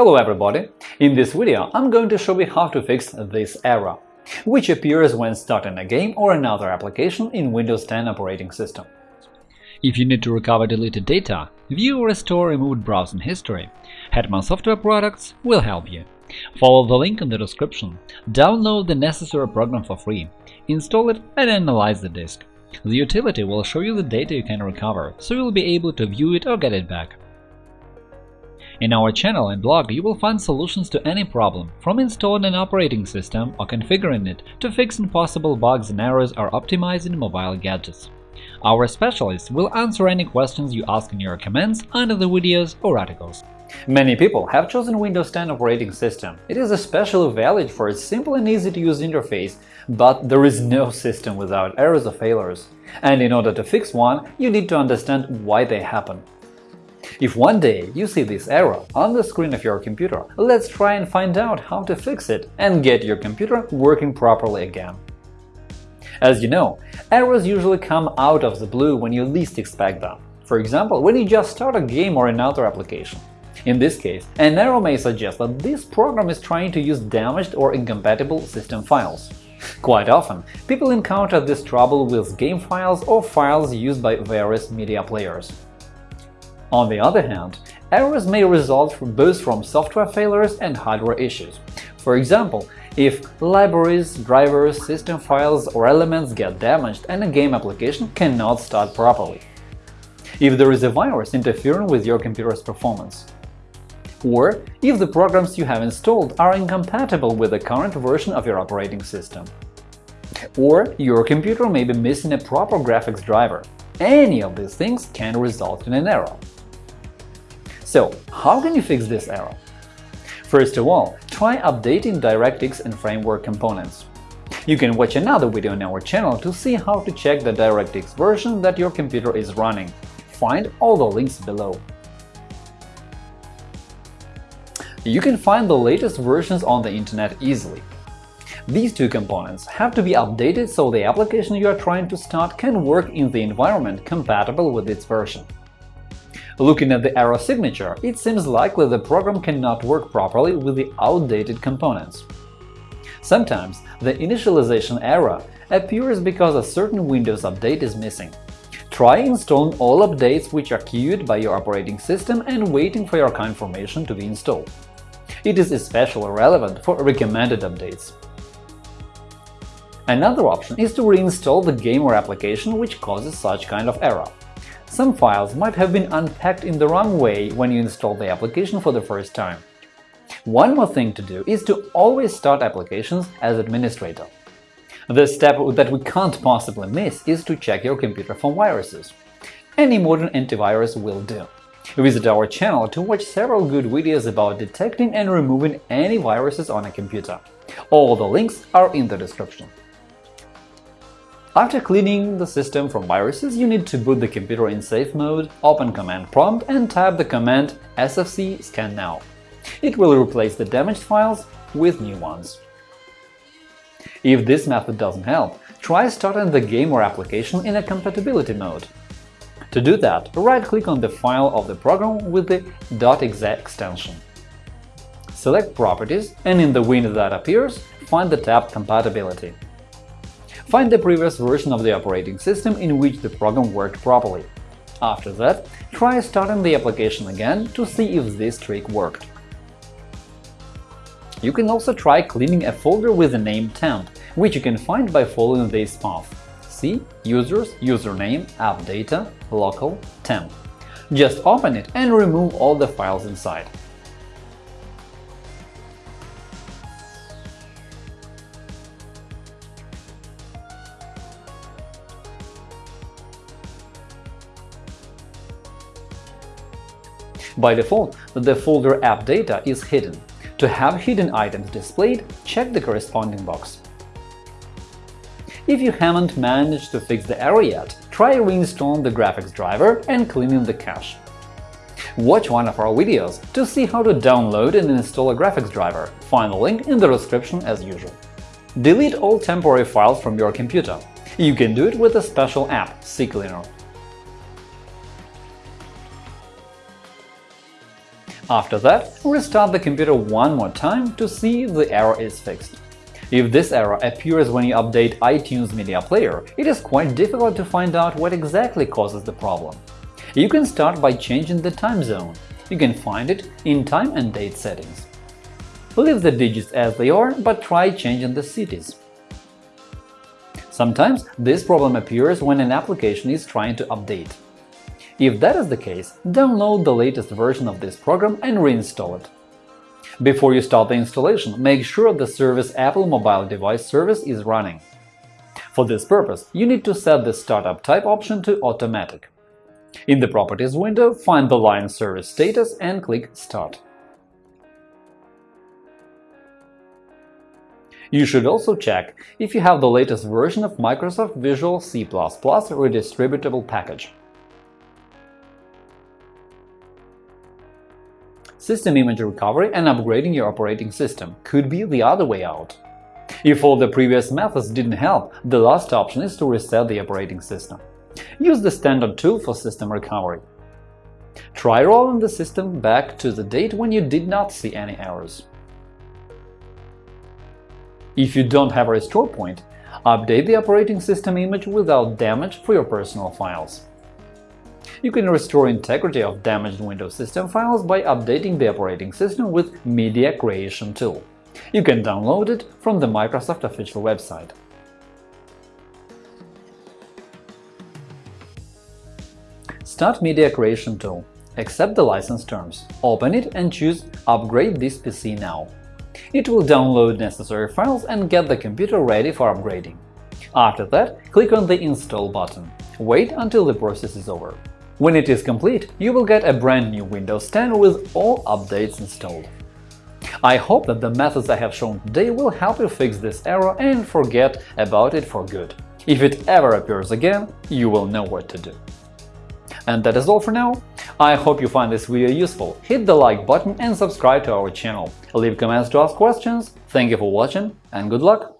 Hello everybody! In this video I'm going to show you how to fix this error, which appears when starting a game or another application in Windows 10 operating system. If you need to recover deleted data, view or restore removed browsing history, Hetman Software Products will help you. Follow the link in the description, download the necessary program for free, install it and analyze the disk. The utility will show you the data you can recover, so you'll be able to view it or get it back. In our channel and blog you will find solutions to any problem, from installing an operating system or configuring it to fixing possible bugs and errors or optimizing mobile gadgets. Our specialists will answer any questions you ask in your comments under the videos or articles. Many people have chosen Windows 10 operating system. It is especially valid for its simple and easy-to-use interface, but there is no system without errors or failures. And in order to fix one, you need to understand why they happen. If one day you see this error on the screen of your computer, let's try and find out how to fix it and get your computer working properly again. As you know, errors usually come out of the blue when you least expect them. For example, when you just start a game or another application. In this case, an error may suggest that this program is trying to use damaged or incompatible system files. Quite often, people encounter this trouble with game files or files used by various media players. On the other hand, errors may result from both from software failures and hardware issues. For example, if libraries, drivers, system files or elements get damaged and a game application cannot start properly. If there is a virus interfering with your computer's performance. Or if the programs you have installed are incompatible with the current version of your operating system. Or your computer may be missing a proper graphics driver. Any of these things can result in an error. So, how can you fix this error? First of all, try updating DirectX and Framework components. You can watch another video on our channel to see how to check the DirectX version that your computer is running. Find all the links below. You can find the latest versions on the internet easily. These two components have to be updated so the application you are trying to start can work in the environment compatible with its version. Looking at the error signature, it seems likely the program cannot work properly with the outdated components. Sometimes the initialization error appears because a certain Windows update is missing. Try installing all updates which are queued by your operating system and waiting for your confirmation to be installed. It is especially relevant for recommended updates. Another option is to reinstall the game or application which causes such kind of error. Some files might have been unpacked in the wrong way when you install the application for the first time. One more thing to do is to always start applications as administrator. The step that we can't possibly miss is to check your computer for viruses. Any modern antivirus will do. Visit our channel to watch several good videos about detecting and removing any viruses on a computer. All the links are in the description. After cleaning the system from viruses, you need to boot the computer in safe mode, open command prompt and type the command sfc scan now. It will replace the damaged files with new ones. If this method doesn't help, try starting the game or application in a compatibility mode. To do that, right-click on the file of the program with the .exe extension. Select Properties and in the window that appears, find the tab Compatibility. Find the previous version of the operating system in which the program worked properly. After that, try starting the application again to see if this trick worked. You can also try cleaning a folder with the name temp, which you can find by following this path. C Users, Username, App Data, Local, Temp. Just open it and remove all the files inside. By default, the folder app data is hidden. To have hidden items displayed, check the corresponding box. If you haven't managed to fix the error yet, try reinstalling the graphics driver and cleaning the cache. Watch one of our videos to see how to download and install a graphics driver, find the link in the description as usual. Delete all temporary files from your computer. You can do it with a special app, CCleaner. After that, restart the computer one more time to see if the error is fixed. If this error appears when you update iTunes Media Player, it is quite difficult to find out what exactly causes the problem. You can start by changing the time zone. You can find it in Time and Date settings. Leave the digits as they are, but try changing the cities. Sometimes this problem appears when an application is trying to update. If that is the case, download the latest version of this program and reinstall it. Before you start the installation, make sure the Service Apple Mobile Device service is running. For this purpose, you need to set the Startup Type option to Automatic. In the Properties window, find the line Service Status and click Start. You should also check if you have the latest version of Microsoft Visual C++ redistributable package. System image recovery and upgrading your operating system could be the other way out. If all the previous methods didn't help, the last option is to reset the operating system. Use the standard tool for system recovery. Try rolling the system back to the date when you did not see any errors. If you don't have a restore point, update the operating system image without damage for your personal files. You can restore integrity of damaged Windows system files by updating the operating system with Media Creation Tool. You can download it from the Microsoft official website. Start Media Creation Tool. Accept the license terms. Open it and choose Upgrade this PC now. It will download necessary files and get the computer ready for upgrading. After that, click on the Install button. Wait until the process is over. When it is complete, you will get a brand new Windows 10 with all updates installed. I hope that the methods I have shown today will help you fix this error and forget about it for good. If it ever appears again, you will know what to do. And that is all for now. I hope you find this video useful. Hit the like button and subscribe to our channel. Leave comments to ask questions. Thank you for watching and good luck!